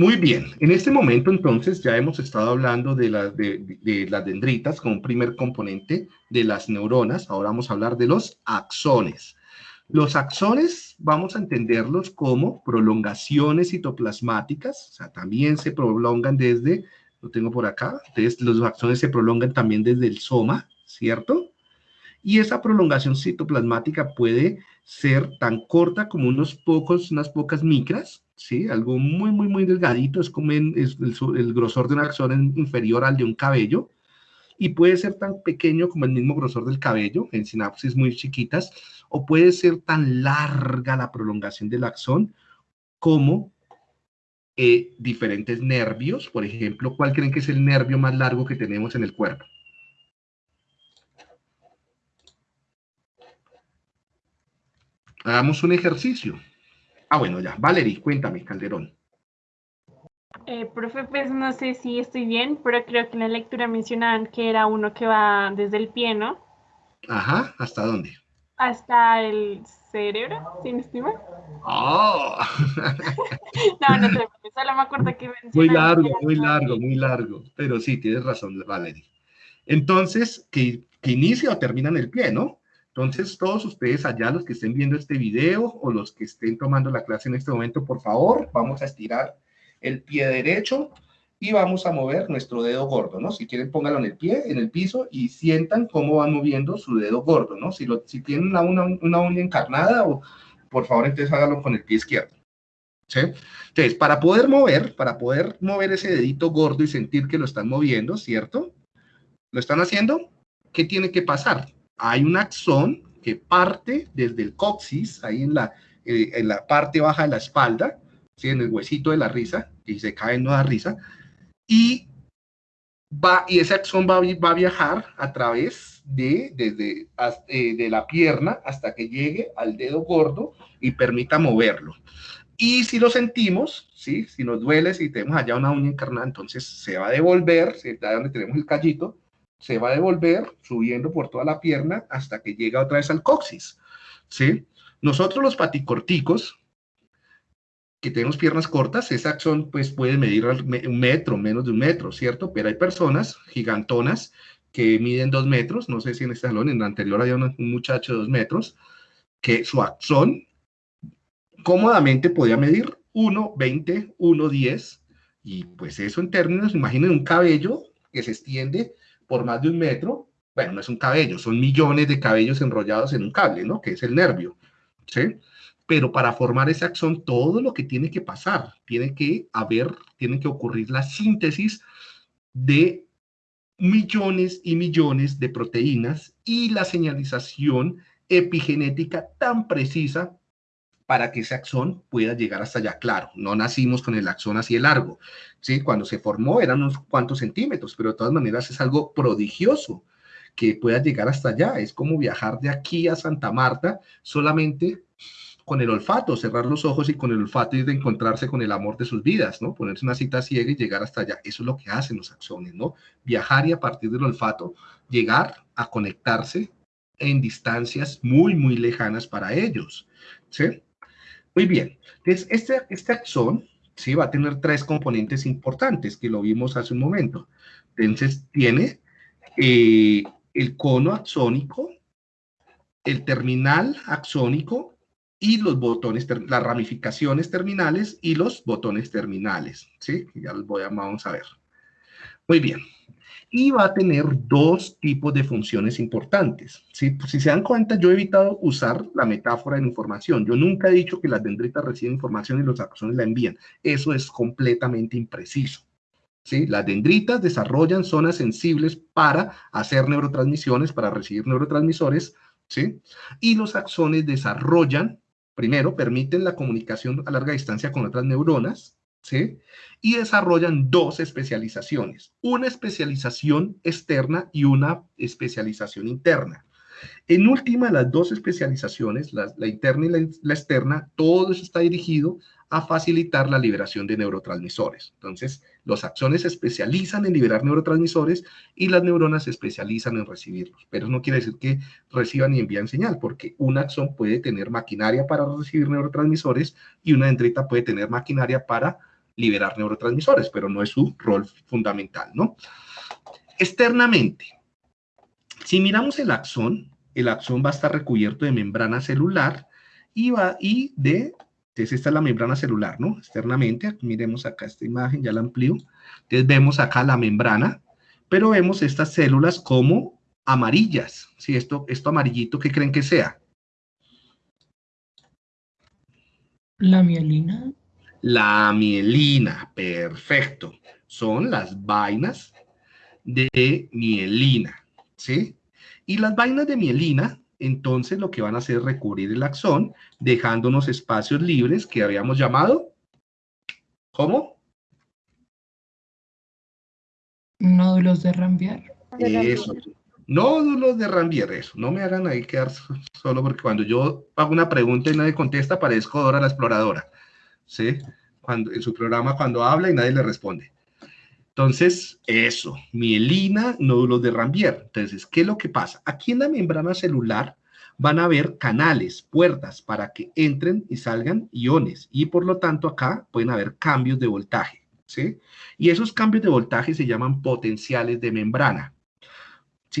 Muy bien, en este momento entonces ya hemos estado hablando de, las dendritas como primer componente de las neuronas. Ahora vamos a hablar de los axones. Los axones vamos a entenderlos como prolongaciones citoplasmáticas, o sea, también se prolongan desde, lo tengo por acá, entonces los axones se prolongan también desde el soma, ¿cierto? Y esa prolongación citoplasmática puede ser tan corta como unos pocos, unas pocas micras, ¿sí? Algo muy, muy, muy delgadito, es como el, grosor de un axón inferior al de un cabello, y puede ser tan pequeño como el mismo grosor del cabello, en sinapsis muy chiquitas, o puede ser tan larga la prolongación del axón como eh, diferentes nervios. Por ejemplo, ¿cuál creen que es el nervio más largo que tenemos en el cuerpo? Hagamos un ejercicio. Ah, bueno, ya. Valerie, cuéntame, Calderón. Eh, profe, pues no sé si estoy bien, pero creo que en la lectura mencionaban que era uno que va desde el pie, ¿no? Ajá, ¿hasta dónde? Hasta el cerebro, ¿sí me estima? ¡Oh! no, no sé, solo me acuerdo que Muy largo, muy largo, muy largo. Pero sí, tienes razón, Valerie. Entonces, que, que inicia o termina en el pie, ¿no? Entonces, todos ustedes allá, los que estén viendo este video o los que estén tomando la clase en este momento, por favor, vamos a estirar el pie derecho y vamos a mover nuestro dedo gordo, ¿no? Si quieren, pónganlo en el pie, en el piso y sientan cómo van moviendo su dedo gordo, ¿no? Si, lo, si tienen una, una, uña encarnada, o, por favor, entonces háganlo con el pie izquierdo. ¿Sí? Entonces, para poder mover, para poder mover ese dedito gordo y sentir que lo están moviendo, ¿cierto? ¿Lo están haciendo? ¿Qué tiene que pasar? Hay un axón que parte desde el coxis, ahí en la, eh, en la parte baja de la espalda, ¿sí? en el huesito de la risa, y se cae no da risa, y, va, y ese axón va, va a viajar a través de, desde, eh, de la pierna hasta que llegue al dedo gordo y permita moverlo. Y si lo sentimos, ¿sí? si nos duele, si tenemos allá una uña encarnada, entonces se va a devolver, ¿sí? donde tenemos el callito, se va a devolver subiendo por toda la pierna hasta que llega otra vez al coxis, ¿sí? Nosotros los paticorticos, que tenemos piernas cortas, ese axón pues puede medir un metro, menos de un metro, ¿cierto? Pero hay personas gigantonas que miden dos metros, no sé si en este salón, en el anterior había un muchacho de dos metros, que su axón cómodamente podía medir 1,20, 1,10, y pues eso en términos, imaginen un cabello que se extiende por más de un metro, bueno, no es un cabello, son millones de cabellos enrollados en un cable, ¿no? Que es el nervio, ¿sí? Pero para formar ese axón, todo lo que tiene que pasar, tiene que haber, tiene que ocurrir la síntesis de millones y millones de proteínas y la señalización epigenética tan precisa para que ese axón pueda llegar hasta allá. Claro, no nacimos con el axón así de largo, ¿sí? Cuando se formó eran unos cuantos centímetros, pero de todas maneras es algo prodigioso que pueda llegar hasta allá. Es como viajar de aquí a Santa Marta solamente con el olfato, cerrar los ojos y con el olfato y de encontrarse con el amor de sus vidas, ¿no? Ponerse una cita ciega y llegar hasta allá. Eso es lo que hacen los axones, ¿no? Viajar y a partir del olfato llegar a conectarse en distancias muy, muy lejanas para ellos, ¿sí? Muy bien, entonces este, este axón ¿sí? va a tener tres componentes importantes que lo vimos hace un momento. Entonces tiene eh, el cono axónico, el terminal axónico y los botones, las ramificaciones terminales y los botones terminales, ¿sí? Ya los voy a, vamos a ver. Muy bien y va a tener dos tipos de funciones importantes. Si, se dan cuenta, yo he evitado usar la metáfora de información. Yo nunca he dicho que las dendritas reciben información y los axones la envían. Eso es completamente impreciso. ¿sí? Las dendritas desarrollan zonas sensibles para hacer neurotransmisiones, para recibir neurotransmisores, ¿sí? y los axones desarrollan, primero, permiten la comunicación a larga distancia con otras neuronas, ¿sí? Y desarrollan dos especializaciones, una especialización externa y una especialización interna. En última, las dos especializaciones, la, interna y la, externa, todo eso está dirigido a facilitar la liberación de neurotransmisores. Entonces, los axones se especializan en liberar neurotransmisores y las neuronas se especializan en recibirlos. Pero no quiere decir que reciban y envían señal, porque un axón puede tener maquinaria para recibir neurotransmisores y una dendrita puede tener maquinaria para liberar neurotransmisores, pero no es su rol fundamental, ¿no? Externamente, si miramos el axón, el axón va a estar recubierto de membrana celular y, va, y de, entonces esta es la membrana celular, ¿no? Externamente, miremos acá esta imagen, ya la amplío, entonces vemos acá la membrana, pero vemos estas células como amarillas, ¿sí? Esto, esto amarillito, ¿qué creen que sea? La mielina. La mielina, perfecto. Son las vainas de mielina, ¿sí? Y las vainas de mielina, entonces lo que van a hacer es recubrir el axón, dejándonos espacios libres que habíamos llamado, ¿cómo? Nódulos de Rambier. Eso. Nódulos de Rambier, eso. No me hagan ahí quedar solo porque cuando yo hago una pregunta y nadie contesta, parezco Dora la exploradora. ¿Sí? Cuando, en su programa cuando habla y nadie le responde. Entonces, eso, mielina, nódulos de Rambier. Entonces, ¿qué es lo que pasa? Aquí en la membrana celular van a haber canales, puertas para que entren y salgan iones y por lo tanto acá pueden haber cambios de voltaje, ¿sí? Y esos cambios de voltaje se llaman potenciales de membrana.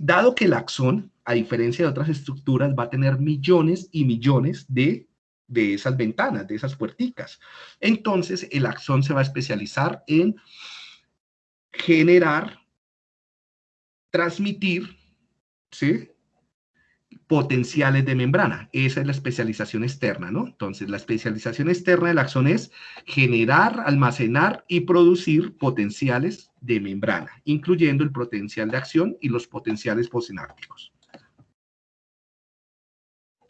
Dado que el axón, a diferencia de otras estructuras, va a tener millones y millones de, de esas ventanas, de esas puerticas. Entonces, el axón se va a especializar en generar, transmitir, ¿sí? potenciales de membrana. Esa es la especialización externa, ¿no? Entonces, la especialización externa del axón es generar, almacenar y producir potenciales de membrana, incluyendo el potencial de acción y los potenciales postsinápticos.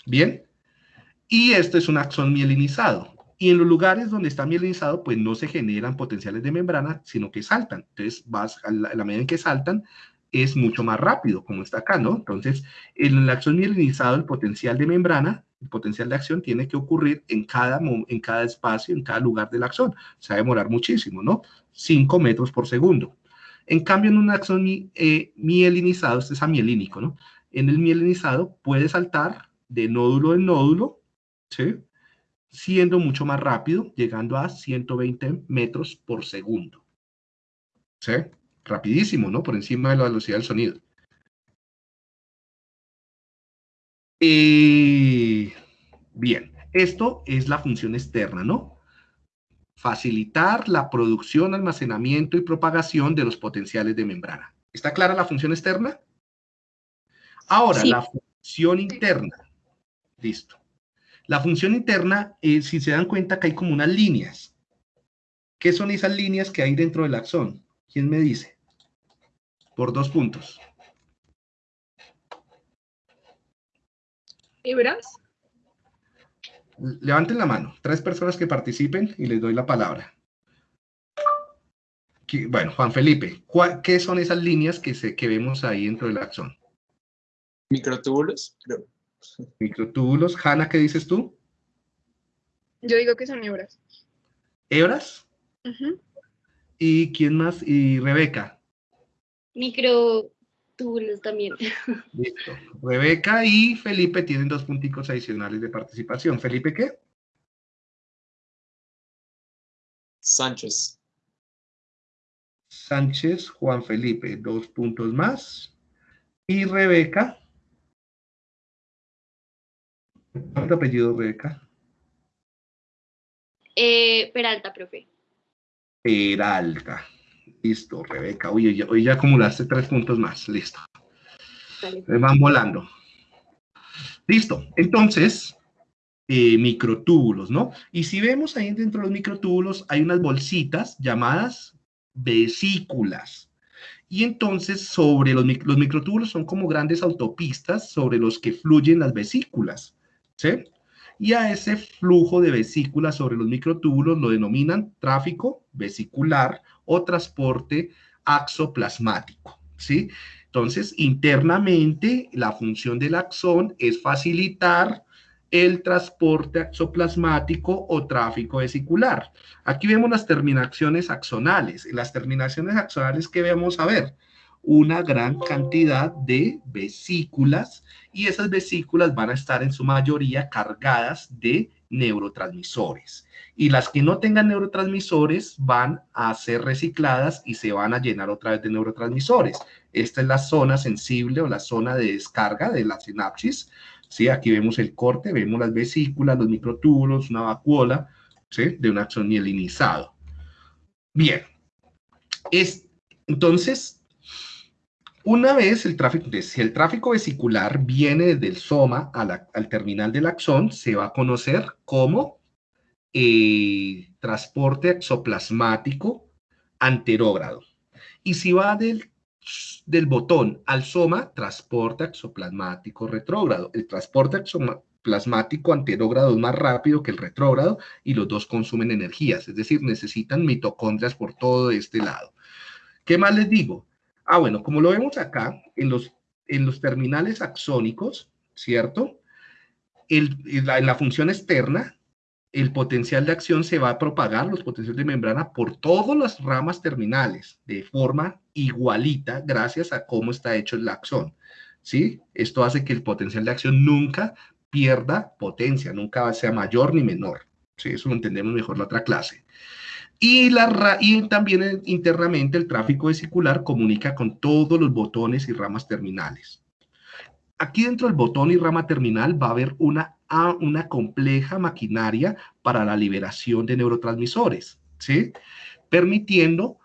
Bien. Y esto es un axón mielinizado. Y en los lugares donde está mielinizado, pues no se generan potenciales de membrana, sino que saltan. Entonces, vas a la, medida en que saltan, es mucho más rápido, como está acá, ¿no? Entonces, en el axón mielinizado, el potencial de membrana, el potencial de acción tiene que ocurrir en cada, en cada espacio, en cada lugar del axón. Se va a demorar muchísimo, ¿no? 5 metros por segundo. En cambio, en un axón eh, mielinizado, este es amielínico, ¿no? En el mielinizado puede saltar de nódulo en nódulo, ¿sí? Siendo mucho más rápido, llegando a 120 metros por segundo. ¿Sí? rapidísimo, ¿no? Por encima de la velocidad del sonido. Eh, bien, esto es la función externa, ¿no? Facilitar la producción, almacenamiento y propagación de los potenciales de membrana. ¿Está clara la función externa? Ahora, sí. la función interna. Listo. La función interna, eh, si se dan cuenta que hay como unas líneas. ¿Qué son esas líneas que hay dentro del axón? ¿Quién me dice? Por dos puntos. ¿Hebras? Levanten la mano. Tres personas que participen y les doy la palabra. Bueno, Juan Felipe, ¿qué son esas líneas que, se, que vemos ahí dentro del axón? Microtúbulos, creo. Microtúbulos. Hanna, ¿qué dices tú? Yo digo que son hebras. ¿Hebras? Uh -huh. ¿Y quién más? ¿Y Rebeca? Microtúbulos también. Listo. Rebeca y Felipe tienen dos punticos adicionales de participación. ¿Felipe qué? Sánchez. Sánchez, Juan Felipe, dos puntos más. Y Rebeca. ¿Cuál es tu apellido, Rebeca? Eh, Peralta, profe. Peralta. Listo, Rebeca. Oye, ya, hoy ya acumulaste tres puntos más. Listo. Vale. Van volando. Listo. Entonces, eh, microtúbulos, ¿no? Y si vemos ahí dentro de los microtúbulos, hay unas bolsitas llamadas vesículas. Y entonces, sobre los, los microtúbulos son como grandes autopistas sobre los que fluyen las vesículas, y a ese flujo de vesículas sobre los microtúbulos lo denominan tráfico vesicular o transporte axoplasmático, ¿sí? Entonces, internamente, la función del axón es facilitar el transporte axoplasmático o tráfico vesicular. Aquí vemos las terminaciones axonales. Las terminaciones axonales, ¿qué vamos a ver? Una gran cantidad de vesículas y esas vesículas van a estar en su mayoría cargadas de neurotransmisores. Y las que no tengan neurotransmisores van a ser recicladas y se van a llenar otra vez de neurotransmisores. Esta es la zona sensible o la zona de descarga de la sinapsis. ¿sí? Aquí vemos el corte, vemos las vesículas, los microtúbulos, una vacuola de un axón mielinizado. Bien. Es, entonces, una vez el tráfico, si el tráfico vesicular viene desde el soma al terminal del axón, se va a conocer como eh, transporte exoplasmático anterógrado. Y si va del, del botón al soma, transporte exoplasmático retrógrado. El transporte exoplasmático anterógrado es más rápido que el retrógrado y los dos consumen energías, es decir, necesitan mitocondrias por todo este lado. ¿Qué más les digo? Ah, bueno, como lo vemos acá, en los, en los terminales axónicos, ¿cierto? El, en, la, función externa, el potencial de acción se va a propagar, los potenciales de membrana, por todas las ramas terminales, de forma igualita, gracias a cómo está hecho el axón. ¿Sí? Esto hace que el potencial de acción nunca pierda potencia, nunca sea mayor ni menor. ¿Sí? Eso lo entendemos mejor la otra clase. Y, la, y también internamente el tráfico vesicular comunica con todos los botones y ramas terminales. Aquí dentro del botón y rama terminal va a haber una, una compleja maquinaria para la liberación de neurotransmisores, ¿sí? Permitiendo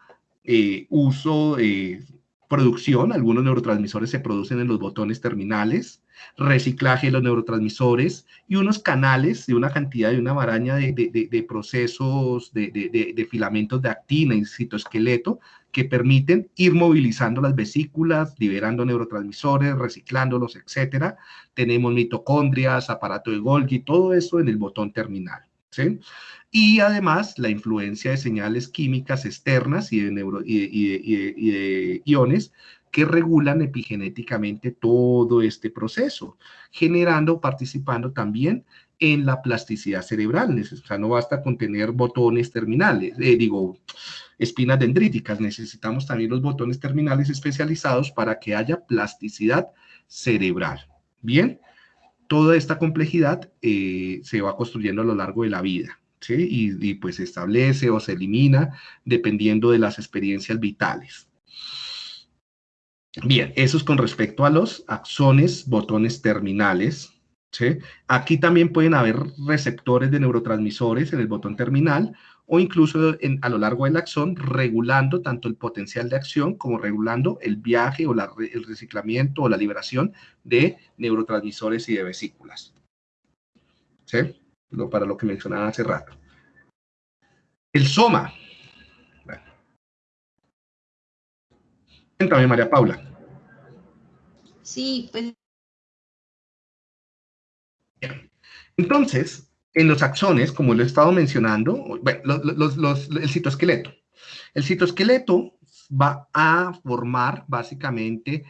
eh, uso, eh, producción, algunos neurotransmisores se producen en los botones terminales, reciclaje de los neurotransmisores y unos canales de una cantidad de una maraña de, de, de procesos de, de, filamentos de actina y citoesqueleto que permiten ir movilizando las vesículas, liberando neurotransmisores, reciclándolos, etcétera. Tenemos mitocondrias, aparato de Golgi, todo eso en el botón terminal. ¿sí? Y además la influencia de señales químicas externas y de, neuro, y y y de iones que regulan epigenéticamente todo este proceso, generando, participando también en la plasticidad cerebral. O sea, no basta con tener botones terminales, eh, digo, espinas dendríticas, necesitamos también los botones terminales especializados para que haya plasticidad cerebral. Bien, toda esta complejidad eh, se va construyendo a lo largo de la vida. ¿Sí? Y, y pues se establece o se elimina dependiendo de las experiencias vitales. Bien, eso es con respecto a los axones, botones terminales. Aquí también pueden haber receptores de neurotransmisores en el botón terminal o incluso a lo largo del axón regulando tanto el potencial de acción como regulando el viaje o el reciclamiento o la liberación de neurotransmisores y de vesículas. ¿Sí? Lo, para lo que mencionaba hace rato. El soma. Cuéntame, María Paula. Sí, pues. Entonces, en los axones, como lo he estado mencionando, bueno, los, los, el citoesqueleto. El citoesqueleto va a formar básicamente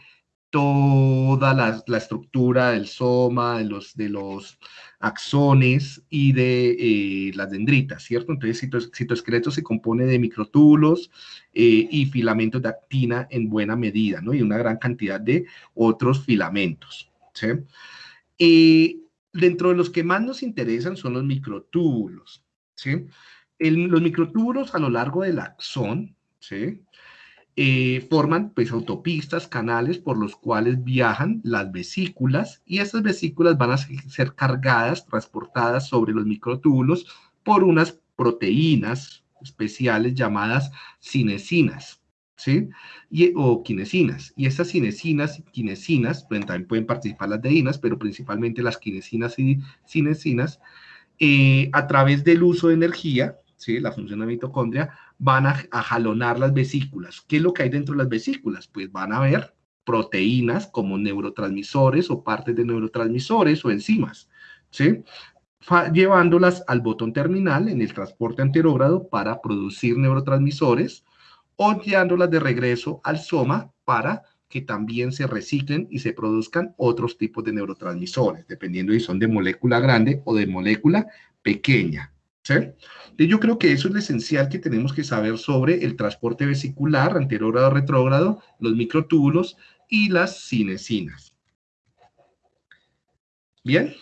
toda la, estructura del soma, de los, de los axones y de eh, las dendritas, ¿cierto? Entonces, el citoesqueleto se compone de microtúbulos eh, y filamentos de actina en buena medida, ¿no? Y una gran cantidad de otros filamentos, ¿sí? Eh, dentro de los que más nos interesan son los microtúbulos, ¿sí? Los microtúbulos a lo largo del axón, ¿sí? Eh, forman pues autopistas, canales por los cuales viajan las vesículas y estas vesículas van a ser cargadas, transportadas sobre los microtúbulos por unas proteínas especiales llamadas cinesinas, ¿sí? Y, o quinesinas. Y estas cinesinas y quinesinas, también pueden participar las deinas, pero principalmente las quinesinas y cinesinas, eh, a través del uso de energía, ¿sí? la función de la mitocondria, van a, jalonar las vesículas. ¿Qué es lo que hay dentro de las vesículas? Pues van a haber proteínas como neurotransmisores o partes de neurotransmisores o enzimas, ¿sí? llevándolas al botón terminal en el transporte anterógrado para producir neurotransmisores o llevándolas de regreso al soma para que también se reciclen y se produzcan otros tipos de neurotransmisores, dependiendo si son de molécula grande o de molécula pequeña. ¿sí? Yo creo que eso es lo esencial que tenemos que saber sobre el transporte vesicular, anterógrado, retrógrado, los microtúbulos y las cinesinas. Bien.